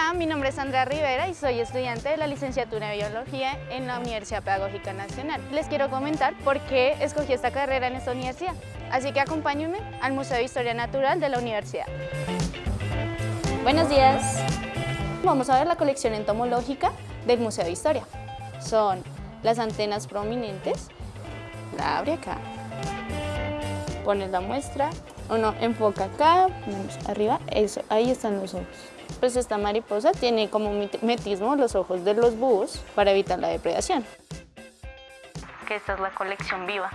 Hola, mi nombre es Andrea Rivera y soy estudiante de la licenciatura en Biología en la Universidad Pedagógica Nacional. Les quiero comentar por qué escogí esta carrera en esta universidad, así que acompáñenme al Museo de Historia Natural de la universidad. Buenos días. Vamos a ver la colección entomológica del Museo de Historia. Son las antenas prominentes, la abre acá, pones la muestra, uno enfoca acá, arriba, eso, ahí están los ojos. Pues esta mariposa tiene como metismo los ojos de los búhos para evitar la depredación. Que esta es la colección viva.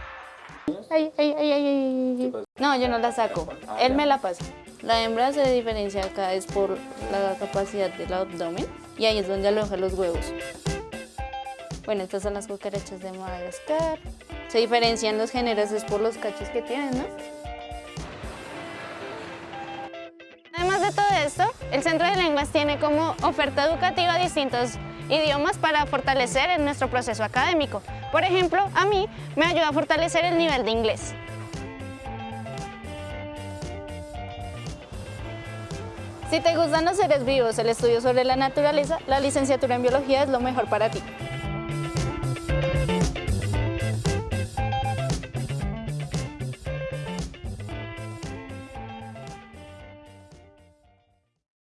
Ay, ay, ay, ay, No, yo no la saco, él me la pasa. La hembra se diferencia acá es por la capacidad del abdomen y ahí es donde aloja los huevos. Bueno, estas son las cucarachas de Madagascar. Se diferencian los géneros es por los cachos que tienen, ¿no? El Centro de Lenguas tiene como oferta educativa distintos idiomas para fortalecer en nuestro proceso académico. Por ejemplo, a mí me ayuda a fortalecer el nivel de inglés. Si te gustan los seres vivos, el estudio sobre la naturaleza, la licenciatura en biología es lo mejor para ti.